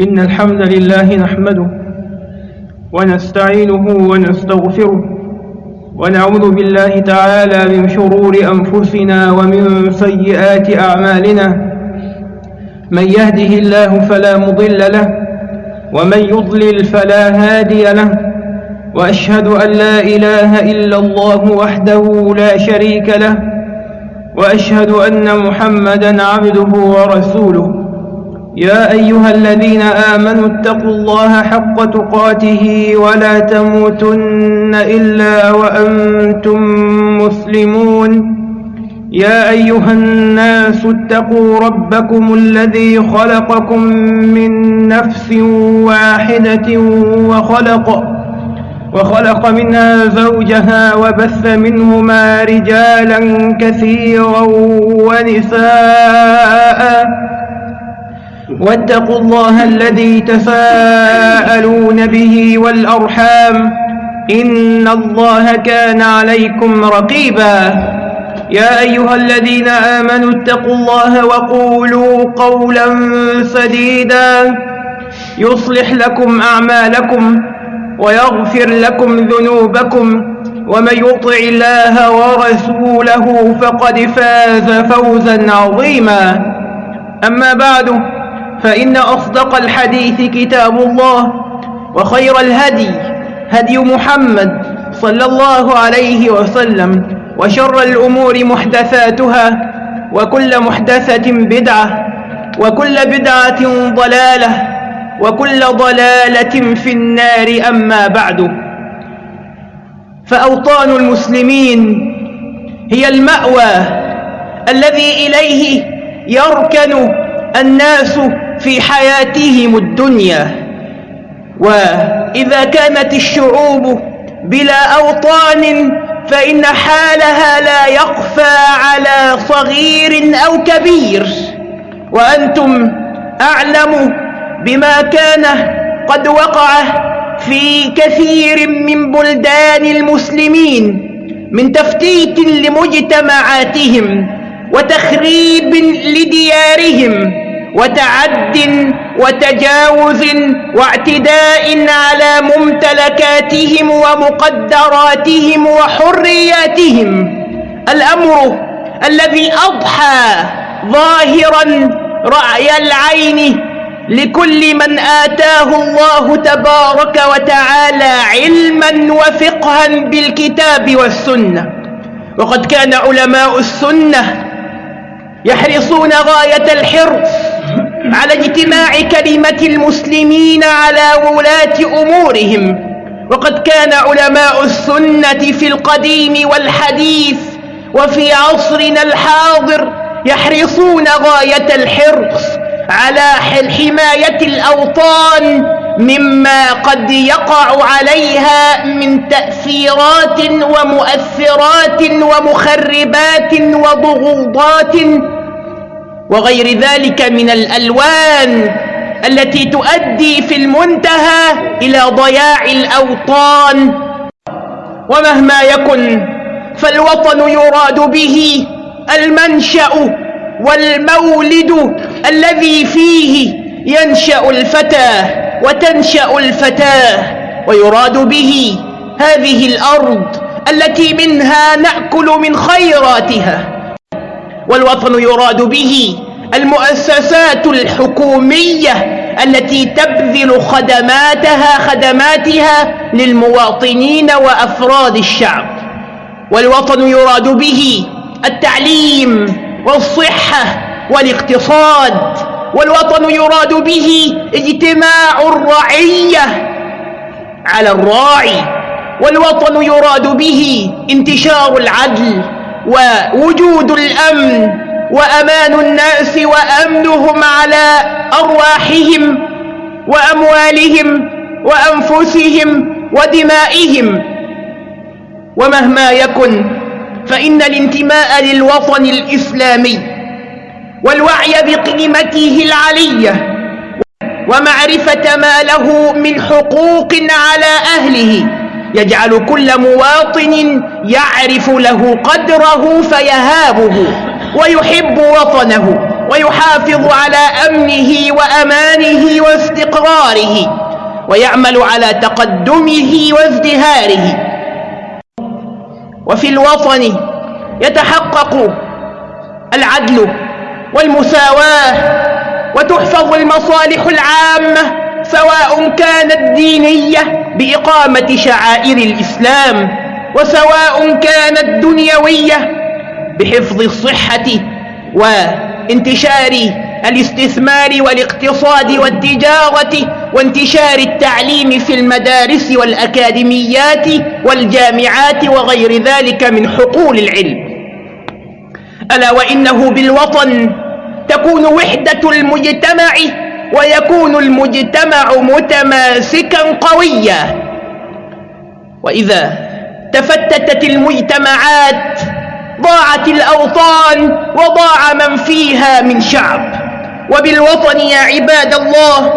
إن الحمد لله نحمده ونستعينه ونستغفره ونعوذ بالله تعالى من شرور أنفسنا ومن سيئات أعمالنا من يهده الله فلا مضل له ومن يضلل فلا هادي له وأشهد أن لا إله إلا الله وحده لا شريك له وأشهد أن محمدا عبده ورسوله يا أيها الذين آمنوا اتقوا الله حق تقاته ولا تموتن إلا وأنتم مسلمون. يا أيها الناس اتقوا ربكم الذي خلقكم من نفس واحدة وخلق وخلق منها زوجها وبث منهما رجالا كثيرا ونساء. واتقوا الله الذي تساءلون به والأرحام إن الله كان عليكم رقيبا. يا أيها الذين آمنوا اتقوا الله وقولوا قولا سديدا. يصلح لكم أعمالكم ويغفر لكم ذنوبكم ومن يطع الله ورسوله فقد فاز فوزا عظيما. أما بعد فإن أصدق الحديث كتاب الله وخير الهدي هدي محمد صلى الله عليه وسلم وشر الأمور محدثاتها وكل محدثة بدعة وكل بدعة ضلالة وكل ضلالة في النار أما بعد. فأوطان المسلمين هي المأوى الذي إليه يركن الناس في حياتهم الدنيا. وإذا كانت الشعوب بلا أوطان فإن حالها لا يخفى على صغير أو كبير. وأنتم أعلم بما كان قد وقع في كثير من بلدان المسلمين من تفتيت لمجتمعاتهم وتخريب لديارهم. وتعد وتجاوز واعتداء على ممتلكاتهم ومقدراتهم وحرياتهم. الأمر الذي أضحى ظاهرا رأي العين لكل من آتاه الله تبارك وتعالى علما وفقها بالكتاب والسنة. وقد كان علماء السنة يحرصون غاية الحرص على اجتماع كلمة المسلمين على ولاة أمورهم. وقد كان علماء السنة في القديم والحديث وفي عصرنا الحاضر يحرصون غاية الحرص على حماية الأوطان مما قد يقع عليها من تأثيرات ومؤثرات ومخربات وضغوضات وغير ذلك من الألوان التي تؤدي في المنتهى إلى ضياع الأوطان. ومهما يكن فالوطن يراد به المنشأ والمولد الذي فيه ينشأ الفتى وتنشأ الفتاة ويراد به هذه الأرض التي منها نأكل من خيراتها. والوطن يراد به المؤسسات الحكومية التي تبذل خدماتها خدماتها للمواطنين وأفراد الشعب. والوطن يراد به التعليم والصحة والاقتصاد. والوطن يراد به اجتماع الرعية على الراعي. والوطن يراد به انتشار العدل. ووجود الأمن وأمان الناس وأمنهم على أرواحهم وأموالهم وأنفسهم ودمائهم. ومهما يكن فإن الانتماء للوطن الإسلامي والوعي بقيمته العلية ومعرفة ما له من حقوق على أهله يجعل كل مواطن يعرف له قدره فيهابه ويحب وطنه ويحافظ على أمنه وأمانه واستقراره ويعمل على تقدمه وازدهاره. وفي الوطن يتحقق العدل والمساواة وتحفظ المصالح العامة سواء كانت دينية بإقامة شعائر الإسلام وسواء كانت دنيوية بحفظ الصحة وانتشار الاستثمار والاقتصاد والتجارة وانتشار التعليم في المدارس والأكاديميات والجامعات وغير ذلك من حقول العلم. ألا وإنه بالوطن تكون وحدة المجتمع ويكون المجتمع متماسكا قويا. وإذا تفتتت المجتمعات ضاعت الأوطان وضاع من فيها من شعب. وبالوطن يا عباد الله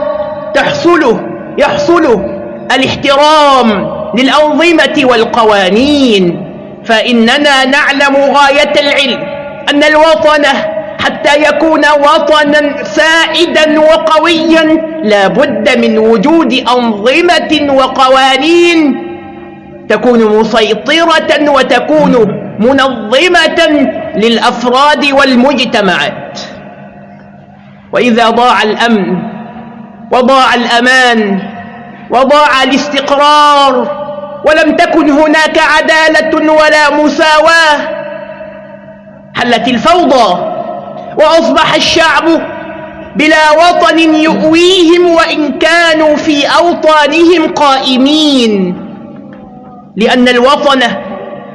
تحصل يحصل الاحترام للأنظمة والقوانين. فإننا نعلم غاية العلم أن الوطن حتى يكون وطنا سائدا وقويا لا بد من وجود أنظمة وقوانين تكون مسيطرة وتكون منظمة للأفراد والمجتمعات. وإذا ضاع الأمن وضاع الأمان وضاع الاستقرار ولم تكن هناك عدالة ولا مساواة حلت الفوضى. وأصبح الشعب بلا وطن يؤويهم وإن كانوا في أوطانهم قائمين. لأن الوطن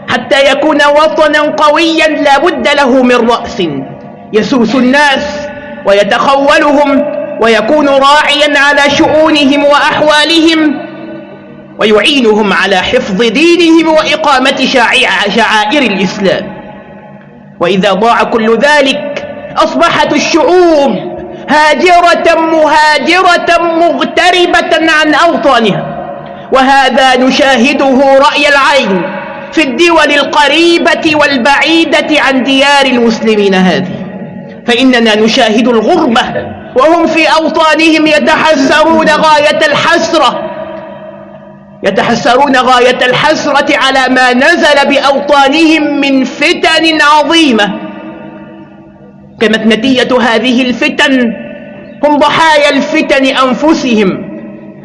حتى يكون وطنا قويا لا بد له من رأس. يسوس الناس ويتخولهم ويكون راعيا على شؤونهم وأحوالهم ويعينهم على حفظ دينهم وإقامة شعائر الإسلام. وإذا ضاع كل ذلك أصبحت الشعوب هاجرة مهاجرة مغتربة عن أوطانها وهذا نشاهده رأي العين في الدول القريبة والبعيدة عن ديار المسلمين هذه. فإننا نشاهد الغربة وهم في أوطانهم يتحسرون غاية الحسرة يتحسرون غاية الحسرة على ما نزل بأوطانهم من فتن عظيمة. كانت نتيجة هذه الفتن هم ضحايا الفتن أنفسهم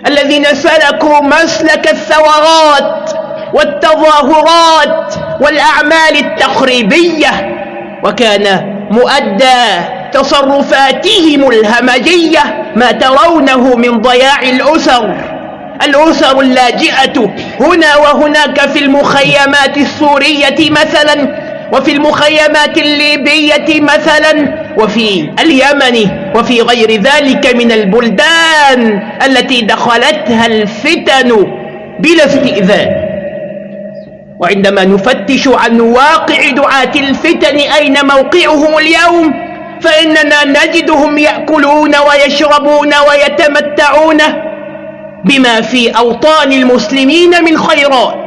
الذين سلكوا مسلك الثورات والتظاهرات والأعمال التخريبية وكان مؤدى تصرفاتهم الهمجية ما ترونه من ضياع الأسر الأسر اللاجئة هنا وهناك في المخيمات السورية مثلا وفي المخيمات الليبية مثلا وفي اليمن وفي غير ذلك من البلدان التي دخلتها الفتن بلا استئذان. وعندما نفتش عن واقع دعاة الفتن أين موقعهم اليوم فإننا نجدهم يأكلون ويشربون ويتمتعون بما في أوطان المسلمين من خيرات.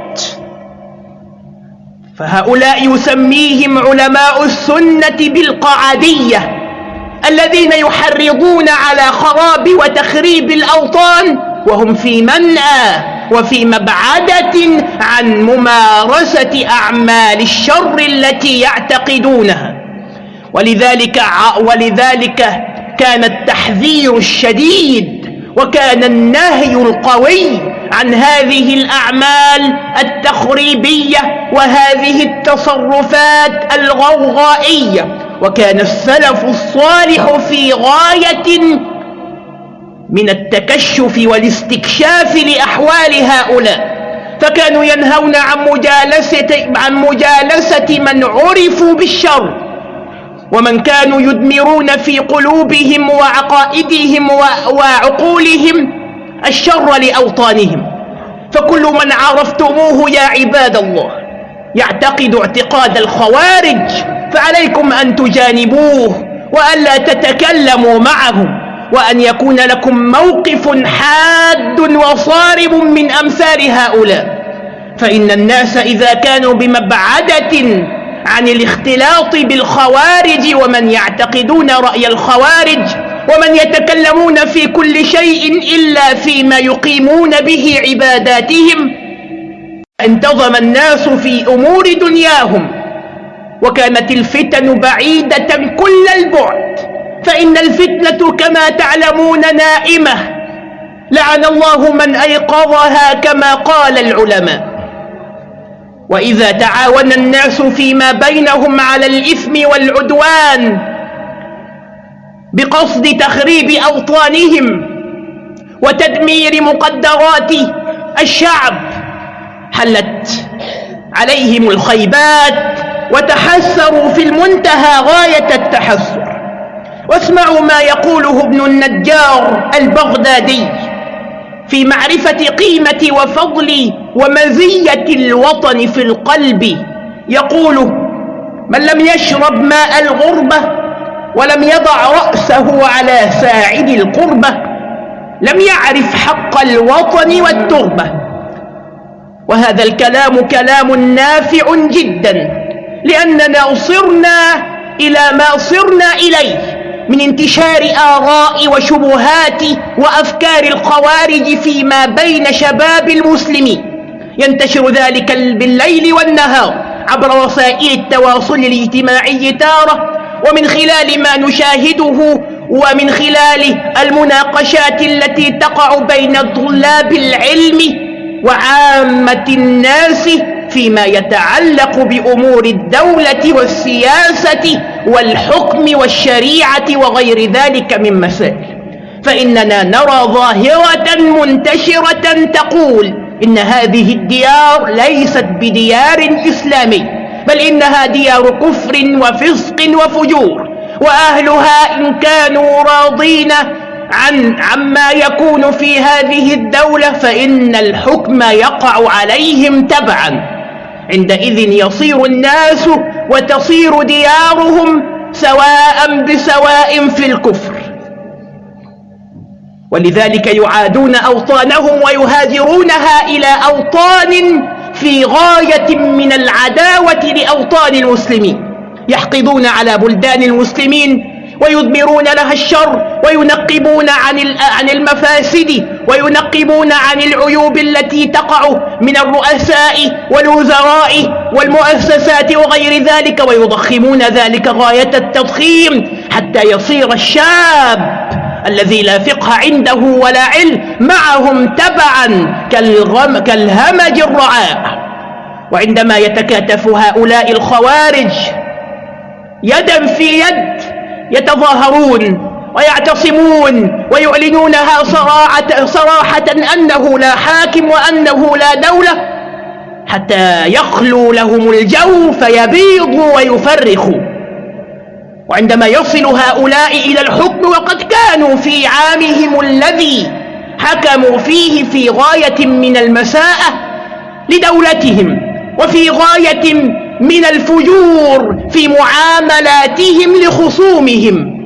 فهؤلاء يسميهم علماء السنة بالقعدية الذين يحرضون على خراب وتخريب الأوطان وهم في منأى وفي مبعدة عن ممارسة أعمال الشر التي يعتقدونها. ولذلك, ولذلك كان التحذير الشديد وكان النهي القوي عن هذه الأعمال التخريبية وهذه التصرفات الغوغائية. وكان السلف الصالح في غاية من التكشف والاستكشاف لأحوال هؤلاء. فكانوا ينهون عن مجالسة, عن مجالسة من عرفوا بالشر. ومن كانوا يدمرون في قلوبهم وعقائدهم وعقولهم الشر لأوطانهم. فكل من عرفتموه يا عباد الله يعتقد اعتقاد الخوارج فعليكم أن تجانبوه وألا تتكلموا معه وأن يكون لكم موقف حاد وصارم من أمثال هؤلاء. فإن الناس إذا كانوا بمبعدة عن الاختلاط بالخوارج ومن يعتقدون رأي الخوارج ومن يتكلمون في كل شيء إلا فيما يقيمون به عباداتهم انتظم الناس في أمور دنياهم وكانت الفتن بعيدة كل البعد فإن الفتنة كما تعلمون نائمة لعن الله من أيقظها كما قال العلماء. وإذا تعاون الناس فيما بينهم على الإثم والعدوان بقصد تخريب أوطانهم وتدمير مقدرات الشعب حلت عليهم الخيبات وتحسروا في المنتهى غاية التحسر. واسمعوا ما يقوله ابن النجار البغدادي في معرفة قيمة وفضل ومزية الوطن في القلب. يقول من لم يشرب ماء الغربة ولم يضع رأسه على ساعد القربة لم يعرف حق الوطن والتربة. وهذا الكلام كلام نافع جدا لأننا صرنا إلى ما صرنا إليه من انتشار آراء وشبهات وأفكار الخوارج فيما بين شباب المسلمين. ينتشر ذلك بالليل والنهار عبر وسائل التواصل الاجتماعي تارة ومن خلال ما نشاهده ومن خلال المناقشات التي تقع بين طلاب العلم وعامة الناس فيما يتعلق بأمور الدولة والسياسة والحكم والشريعة وغير ذلك من مسائل. فإننا نرى ظاهرة منتشرة تقول إن هذه الديار ليست بديار إسلامي. بل إنها ديار كفر وفسق وفجور وأهلها إن كانوا راضين عن عما يكون في هذه الدولة فإن الحكم يقع عليهم تبعا. عندئذ يصير الناس وتصير ديارهم سواء بسواء في الكفر. ولذلك يعادون أوطانهم ويهاجرونها إلى أوطان في غاية من العداوة لأوطان المسلمين. يحقدون على بلدان المسلمين ويضمرون لها الشر وينقبون عن عن المفاسد وينقبون عن العيوب التي تقع من الرؤساء والوزراء والمؤسسات وغير ذلك ويضخمون ذلك غاية التضخيم حتى يصير الشاب الذي لا فقه عنده ولا علم معهم تبعا كالغم كالهمج الرعاء. وعندما يتكاتف هؤلاء الخوارج يدا في يد يتظاهرون ويعتصمون ويعلنونها صراحة, صراحة أنه لا حاكم وأنه لا دولة حتى يخلو لهم الجو فيبيضوا ويفرخوا. وعندما يصل هؤلاء إلى الحكم وقد كانوا في عامهم الذي حكموا فيه في غاية من المساءة لدولتهم وفي غاية من الفجور في معاملاتهم لخصومهم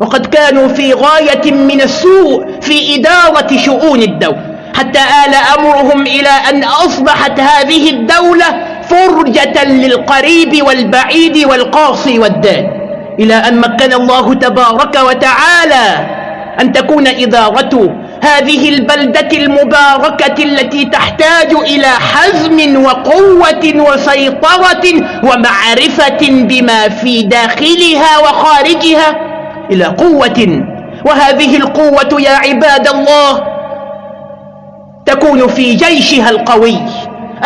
وقد كانوا في غاية من السوء في إدارة شؤون الدولة. حتى آل أمرهم إلى أن أصبحت هذه الدولة فرجة للقريب والبعيد والقاصي والدان إلى أن مكن الله تبارك وتعالى أن تكون إدارة هذه البلدة المباركة التي تحتاج إلى حزم وقوة وسيطرة ومعرفة بما في داخلها وخارجها إلى قوة. وهذه القوة يا عباد الله تكون في جيشها القوي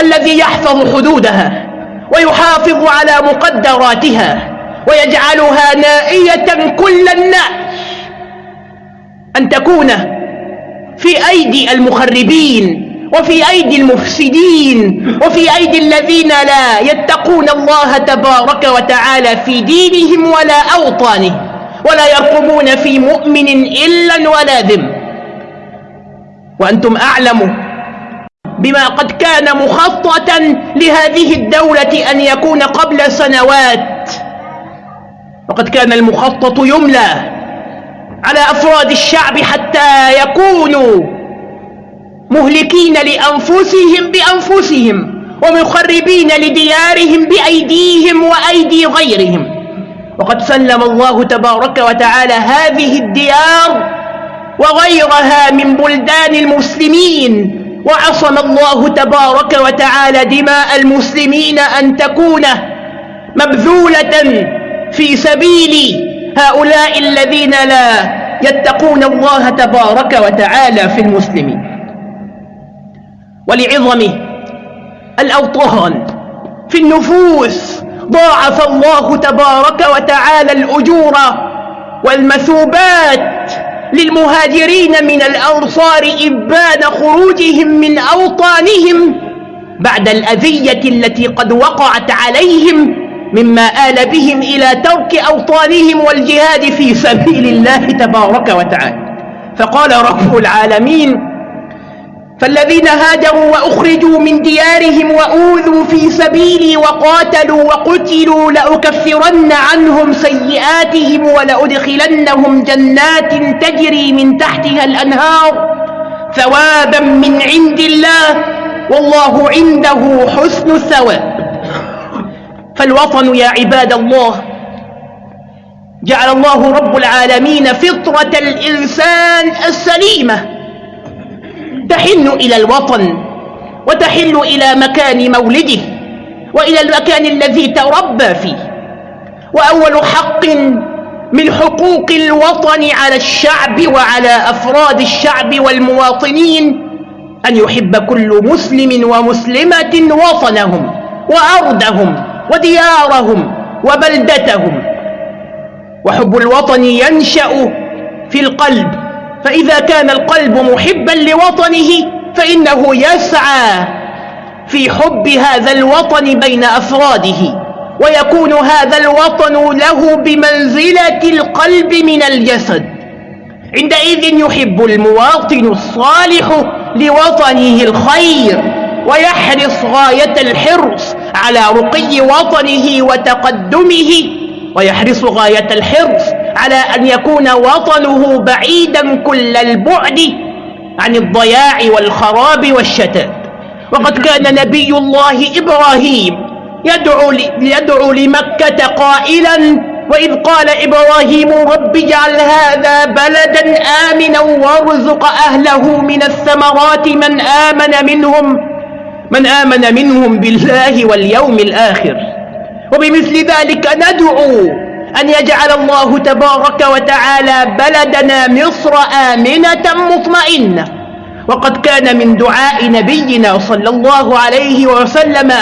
الذي يحفظ حدودها ويحافظ على مقدراتها. ويجعلها نائية كل الناس. أن تكون في أيدي المخربين وفي أيدي المفسدين وفي أيدي الذين لا يتقون الله تبارك وتعالى في دينهم ولا أوطانهم ولا يرقبون في مؤمن إلا ولا ذم. وأنتم أعلموا بما قد كان مخططا لهذه الدولة أن يكون قبل سنوات وقد كان المخطط يملى على أفراد الشعب حتى يكونوا مهلكين لأنفسهم بأنفسهم ومخربين لديارهم بأيديهم وأيدي غيرهم. وقد سلم الله تبارك وتعالى هذه الديار وغيرها من بلدان المسلمين وعصم الله تبارك وتعالى دماء المسلمين أن تكون مبذولة في سبيل هؤلاء الذين لا يتقون الله تبارك وتعالى في المسلمين. ولعظم الأوطان في النفوس ضاعف الله تبارك وتعالى الأجور والمثوبات للمهاجرين من الأنصار إبان خروجهم من أوطانهم بعد الأذية التي قد وقعت عليهم مما آل بهم إلى ترك أوطانهم والجهاد في سبيل الله تبارك وتعالى. فقال رب العالمين فالذين هاجروا وأخرجوا من ديارهم وأوذوا في سبيلي وقاتلوا وقتلوا لأكفرن عنهم سيئاتهم ولأدخلنهم جنات تجري من تحتها الأنهار ثوابا من عند الله والله عنده حسن الثواب. فالوطن يا عباد الله. جعل الله رب العالمين فطرة الإنسان السليمة. تحن إلى الوطن وتحن إلى مكان مولده وإلى المكان الذي تربى فيه. وأول حق من حقوق الوطن على الشعب وعلى أفراد الشعب والمواطنين أن يحب كل مسلم ومسلمة وطنهم وأرضهم. وديارهم وبلدتهم. وحب الوطن ينشأ في القلب. فإذا كان القلب محبا لوطنه فإنه يسعى في حب هذا الوطن بين أفراده. ويكون هذا الوطن له بمنزلة القلب من الجسد. عندئذ يحب المواطن الصالح لوطنه الخير. ويحرص غاية الحرص على رقي وطنه وتقدمه ويحرص غاية الحرص على أن يكون وطنه بعيدا كل البعد عن الضياع والخراب والشتات. وقد كان نبي الله إبراهيم يدعو, يدعو لمكة قائلا وإذ قال إبراهيم رب اجعل هذا بلدا آمنا وارزق أهله من الثمرات من آمن منهم. من آمن منهم بالله واليوم الآخر. وبمثل ذلك ندعو أن يجعل الله تبارك وتعالى بلدنا مصر آمنة مطمئنة. وقد كان من دعاء نبينا صلى الله عليه وسلم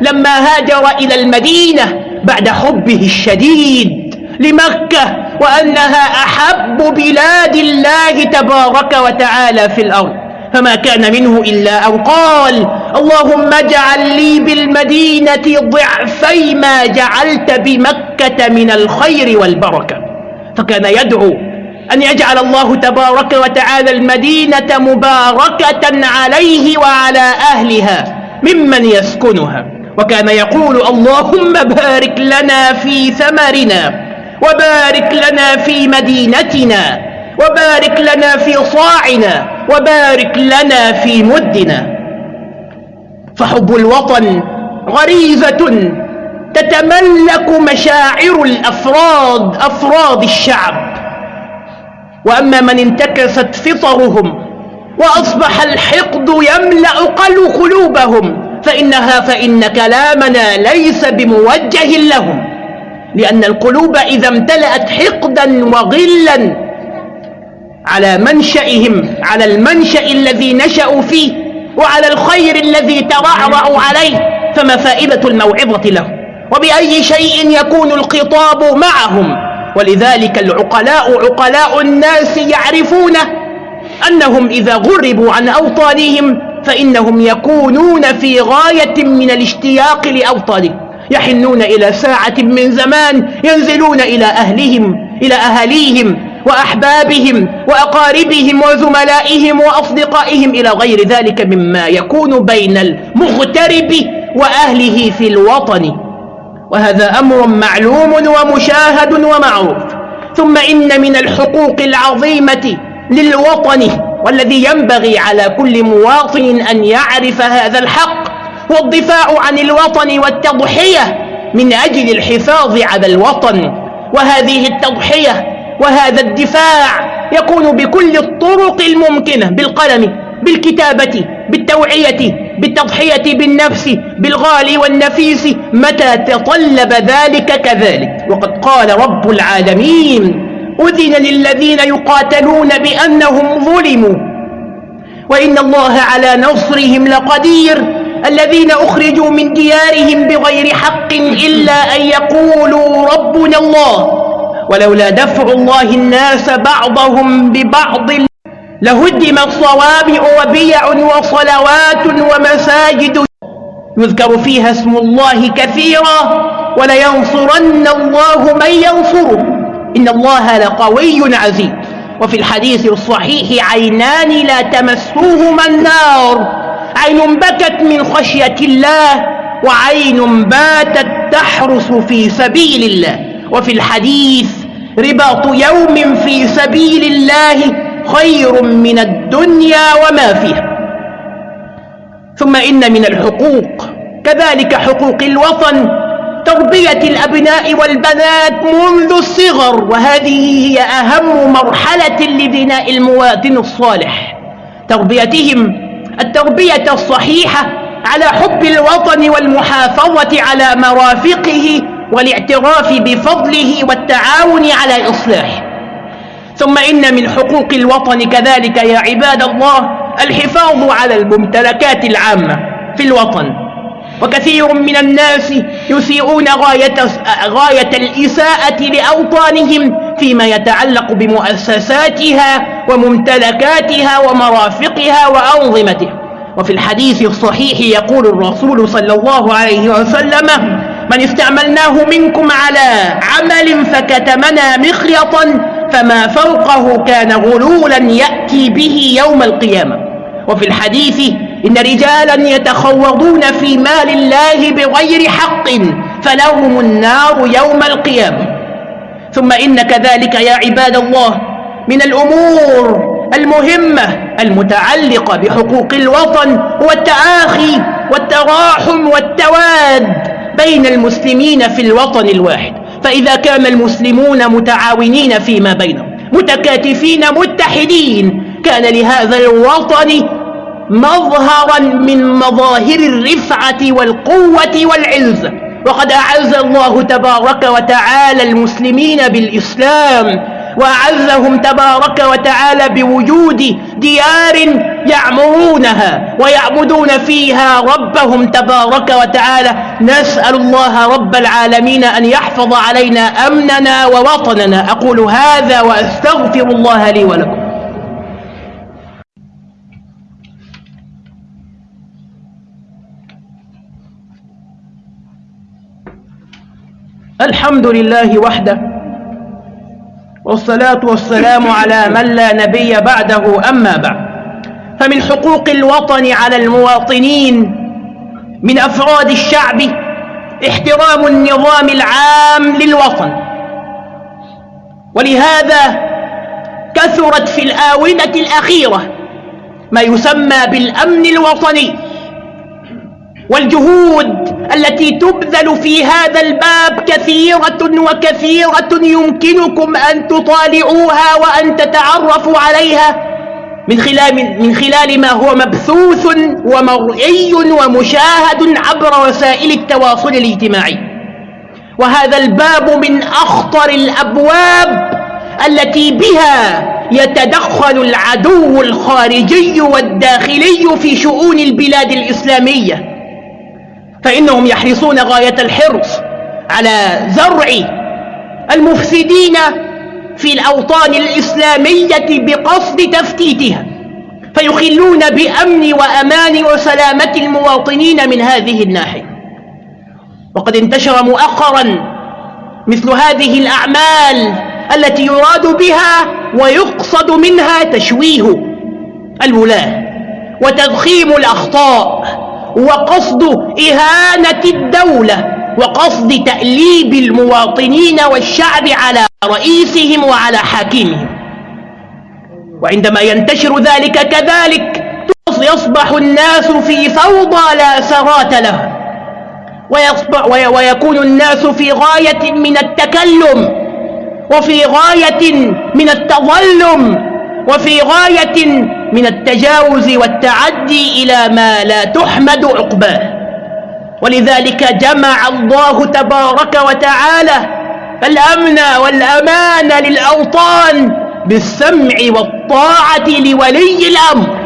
لما هاجر إلى المدينة بعد حبه الشديد لمكة وأنها أحب بلاد الله تبارك وتعالى في الأرض. فما كان منه إلا أن قال اللهم اجعل لي بالمدينة ضعفي ما جعلت بمكة من الخير والبركة. فكان يدعو أن يجعل الله تبارك وتعالى المدينة مباركة عليه وعلى أهلها ممن يسكنها. وكان يقول اللهم بارك لنا في ثمرنا وبارك لنا في مدينتنا وبارك لنا في صاعنا وبارك لنا في مدنا. فحب الوطن غريزة تتملك مشاعر الأفراد أفراد الشعب. وأما من انتكست فطرهم وأصبح الحقد يملأ قلوبهم فإنها فإن كلامنا ليس بموجه لهم. لأن القلوب إذا امتلأت حقدا وغلا على منشئهم على المنشأ الذي نشأوا فيه وعلى الخير الذي ترعرعوا عليه فما فائدة الموعظة له. وبأي شيء يكون الخطاب معهم. ولذلك العقلاء عقلاء الناس يعرفون أنهم إذا غربوا عن أوطانهم فإنهم يكونون في غاية من الاشتياق لأوطانهم. يحنون إلى ساعة من زمان ينزلون إلى أهلهم إلى أهاليهم وأحبابهم وأقاربهم وزملائهم وأصدقائهم إلى غير ذلك مما يكون بين المغترب وأهله في الوطن. وهذا أمر معلوم ومشاهد ومعروف. ثم إن من الحقوق العظيمة للوطن والذي ينبغي على كل مواطن أن يعرف هذا الحق هو الدفاع عن الوطن والتضحية من أجل الحفاظ على الوطن. وهذه التضحية وهذا الدفاع يكون بكل الطرق الممكنة بالقلم بالكتابة بالتوعية بالتضحية بالنفس بالغالي والنفيس. متى تطلب ذلك كذلك؟ وقد قال رب العالمين أذن للذين يقاتلون بأنهم ظلموا. وإن الله على نصرهم لقدير. الذين أخرجوا من ديارهم بغير حق إلا أن يقولوا ربنا الله. ولولا دفع الله الناس بعضهم ببعض لهدمت صوامع وبيع وصلوات ومساجد. يذكر فيها اسم الله كثيرا ولينصرن الله من ينصره. إن الله لقوي عزيز. وفي الحديث الصحيح عينان لا تمسوهما النار. عين بكت من خشية الله وعين باتت تحرس في سبيل الله. وفي الحديث رباط يوم في سبيل الله خير من الدنيا وما فيها. ثم إن من الحقوق كذلك حقوق الوطن تربية الأبناء والبنات منذ الصغر وهذه هي أهم مرحلة لبناء المواطن الصالح. تربيتهم التربية الصحيحة على حب الوطن والمحافظة على مرافقه والاعتراف بفضله والتعاون على إصلاحه. ثم إن من حقوق الوطن كذلك يا عباد الله الحفاظ على الممتلكات العامة في الوطن. وكثير من الناس يسيئون غاية, غاية الإساءة لأوطانهم فيما يتعلق بمؤسساتها وممتلكاتها ومرافقها وأنظمتها. وفي الحديث الصحيح يقول الرسول صلى الله عليه وسلم من استعملناه منكم على عمل فكتمنا مخيطا فما فوقه كان غلولا يأتي به يوم القيامة. وفي الحديث إن رجالا يتخوضون في مال الله بغير حق فلهم النار يوم القيامة. ثم إن كذلك يا عباد الله من الأمور المهمة المتعلقة بحقوق الوطن هو التآخي والتراحم والتواد بين المسلمين في الوطن الواحد. فإذا كان المسلمون متعاونين فيما بينهم متكاتفين متحدين كان لهذا الوطن مظهرا من مظاهر الرفعة والقوة والعزة. وقد أعز الله تبارك وتعالى المسلمين بالإسلام وأعزهم تبارك وتعالى بوجود ديار يعمرونها ويعبدون فيها ربهم تبارك وتعالى. نسأل الله رب العالمين أن يحفظ علينا أمننا ووطننا. أقول هذا وأستغفر الله لي ولكم. الحمد لله وحده والصلاة والسلام على من لا نبي بعده أما بعد. فمن حقوق الوطن على المواطنين من أفراد الشعب احترام النظام العام للوطن. ولهذا كثرت في الآونة الأخيرة ما يسمى بالأمن الوطني والجهود التي تبذل في هذا الباب كثيرة وكثيرة يمكنكم أن تطالعوها وأن تتعرفوا عليها من خلال, من خلال ما هو مبثوث ومرئي ومشاهد عبر وسائل التواصل الاجتماعي. وهذا الباب من أخطر الأبواب التي بها يتدخل العدو الخارجي والداخلي في شؤون البلاد الإسلامية. فإنهم يحرصون غاية الحرص على زرع المفسدين في الأوطان الإسلامية بقصد تفتيتها فيخلون بأمن وأمان وسلامة المواطنين من هذه الناحية. وقد انتشر مؤخرا مثل هذه الأعمال التي يراد بها ويقصد منها تشويه الولاة وتضخيم الأخطاء وقصد إهانة الدولة وقصد تأليب المواطنين والشعب على رئيسهم وعلى حاكمهم. وعندما ينتشر ذلك كذلك يصبح الناس في فوضى لا سرات له ويكون الناس في غاية من التكلم وفي غاية من التظلم وفي غاية من التجاوز والتعدي إلى ما لا تحمد عقباه. ولذلك جمع الله تبارك وتعالى الأمن والأمان للأوطان بالسمع والطاعة لولي الأمر.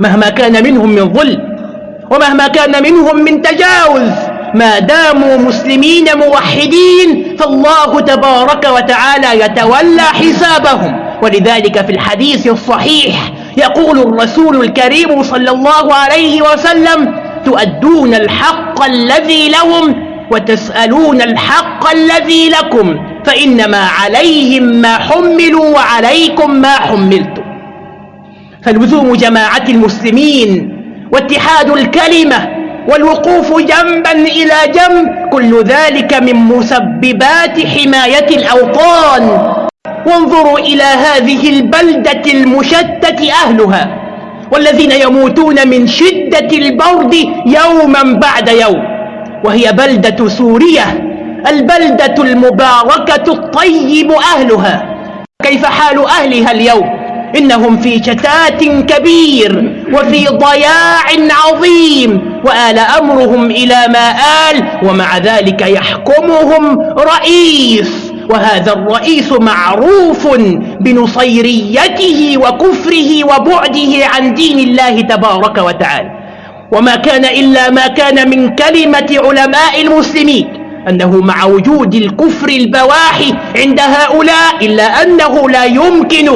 مهما كان منهم من ظلم ومهما كان منهم من تجاوز ما داموا مسلمين موحدين فالله تبارك وتعالى يتولى حسابهم. ولذلك في الحديث الصحيح يقول الرسول الكريم صلى الله عليه وسلم تؤدون الحق الذي لهم وتسألون الحق الذي لكم فإنما عليهم ما حملوا وعليكم ما حملتم. فلزوم جماعة المسلمين واتحاد الكلمة والوقوف جنبا إلى جنب كل ذلك من مسببات حماية الأوطان. وانظروا إلى هذه البلدة المشتت أهلها. والذين يموتون من شدة البرد يوما بعد يوم. وهي بلدة سوريا البلدة المباركة الطيب أهلها. كيف حال أهلها اليوم؟ إنهم في شتات كبير وفي ضياع عظيم وآل أمرهم إلى ما آل ومع ذلك يحكمهم رئيس. وهذا الرئيس معروف بنصيريته وكفره وبعده عن دين الله تبارك وتعالى. وما كان إلا ما كان من كلمة علماء المسلمين أنه مع وجود الكفر البواحي عند هؤلاء إلا أنه لا يمكن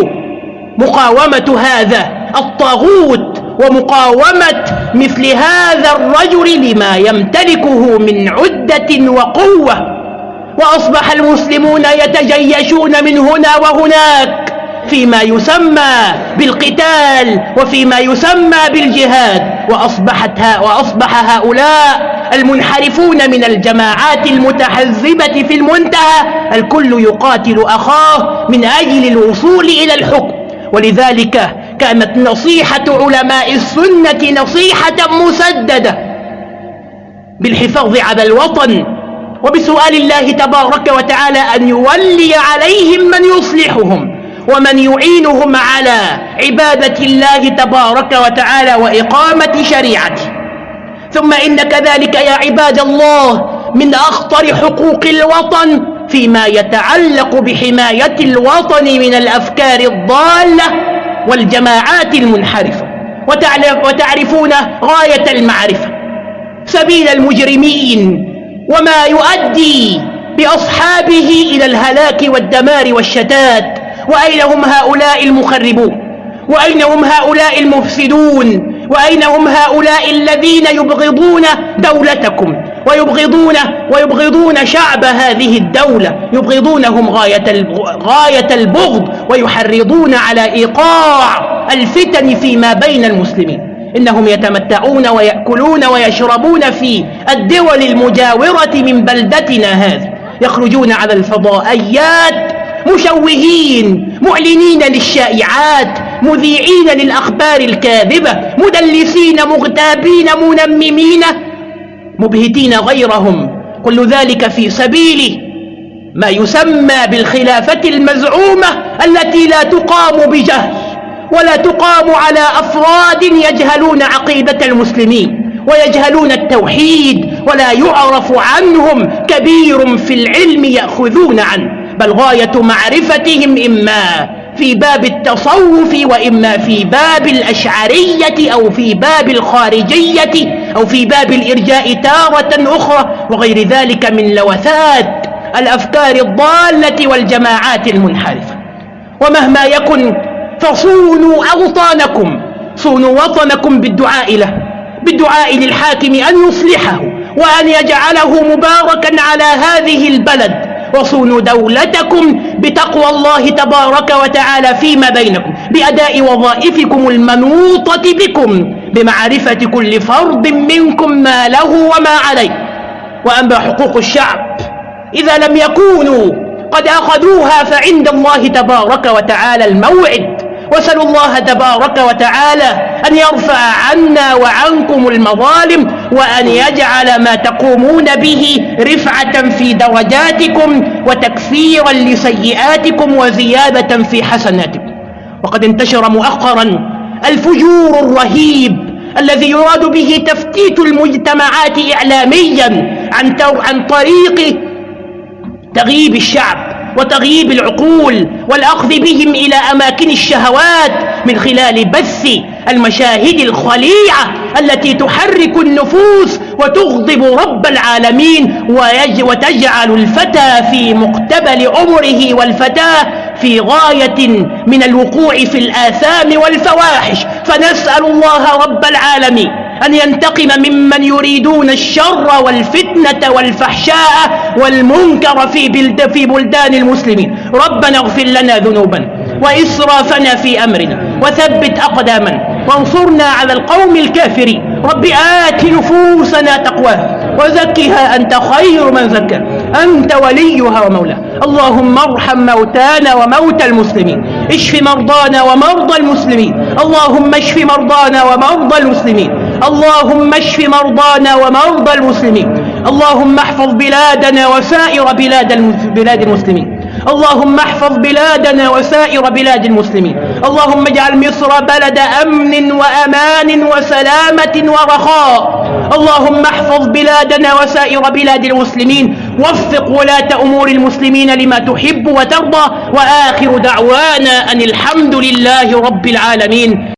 مقاومة هذا الطاغوت ومقاومة مثل هذا الرجل لما يمتلكه من عدة وقوة. وأصبح المسلمون يتجيشون من هنا وهناك فيما يسمى بالقتال وفيما يسمى بالجهاد. وأصبحت ها وأصبح هؤلاء المنحرفون من الجماعات المتحزبة في المنتهى. الكل يقاتل أخاه من أجل الوصول إلى الحكم. ولذلك كانت نصيحة علماء السنة نصيحة مسددة بالحفاظ على الوطن وبسؤال الله تبارك وتعالى أن يولي عليهم من يصلحهم ومن يعينهم على عبادة الله تبارك وتعالى وإقامة شريعته. ثم إن كذلك يا عباد الله من أخطر حقوق الوطن فيما يتعلق بحماية الوطن من الأفكار الضالة والجماعات المنحرفة وتعرفون غاية المعرفة. سبيل المجرمين وما يؤدي بأصحابه إلى الهلاك والدمار والشتات. وأين هم هؤلاء المخربون؟ وأين هم هؤلاء المفسدون؟ وأين هم هؤلاء الذين يبغضون دولتكم؟ ويبغضون ويبغضون شعب هذه الدولة. يبغضونهم غاية غاية البغض ويحرضون على إيقاع الفتن فيما بين المسلمين. إنهم يتمتعون ويأكلون ويشربون في الدول المجاورة من بلدتنا هذه. يخرجون على الفضائيات مشوهين معلنين للشائعات مذيعين للأخبار الكاذبة مدلسين مغتابين منممين مبهتين غيرهم. كل ذلك في سبيل ما يسمى بالخلافة المزعومة التي لا تقام بجهل. ولا تقام على أفراد يجهلون عقيدة المسلمين ويجهلون التوحيد ولا يعرف عنهم كبير في العلم يأخذون عنه بل غاية معرفتهم إما في باب التصوف وإما في باب الأشعرية أو في باب الخارجية أو في باب الإرجاء تارة أخرى وغير ذلك من لوثات الأفكار الضالة والجماعات المنحرفة. ومهما يكن فصونوا أوطانكم صونوا وطنكم بالدعاء له بالدعاء للحاكم أن يصلحه وأن يجعله مباركا على هذه البلد. وصونوا دولتكم بتقوى الله تبارك وتعالى فيما بينكم بأداء وظائفكم المنوطة بكم بمعرفة كل فرد منكم ما له وما عليه. وأما حقوق الشعب إذا لم يكونوا قد أخذوها فعند الله تبارك وتعالى الموعد. واسألوا الله تبارك وتعالى أن يرفع عنا وعنكم المظالم وأن يجعل ما تقومون به رفعة في درجاتكم وتكفيرا لسيئاتكم وزيادة في حسناتكم. وقد انتشر مؤخرا الفجور الرهيب الذي يراد به تفتيت المجتمعات إعلاميا عن, عن طريق تغييب الشعب. وتغييب العقول والأخذ بهم إلى أماكن الشهوات من خلال بث المشاهد الخليعة التي تحرك النفوس وتغضب رب العالمين وتجعل الفتى في مقتبل عمره والفتاة في غاية من الوقوع في الآثام والفواحش. فنسأل الله رب العالمين أن ينتقم ممن يريدون الشر والفتنة والفحشاء والمنكر في, بلد في بلدان المسلمين. ربنا اغفر لنا ذنوبنا وإسرافنا في أمرنا وثبت أقدامنا وانصرنا على القوم الكافرين. رب آت نفوسنا تقواها وزكها أنت خير من زكى أنت وليها ومولاها. اللهم ارحم موتانا وموتى المسلمين. اشف مرضانا ومرضى المسلمين. اللهم اشف مرضانا ومرضى المسلمين. اللهم اشف مرضانا ومرضى المسلمين. اللهم احفظ بلادنا وسائر بلاد بلاد المسلمين. اللهم احفظ بلادنا وسائر بلاد المسلمين. اللهم اجعل مصر بلد أمن وأمان وسلامة ورخاء. اللهم احفظ بلادنا وسائر بلاد المسلمين وفق ولاة أمور المسلمين لما تحب وترضى وآخر دعوانا أن الحمد لله رب العالمين.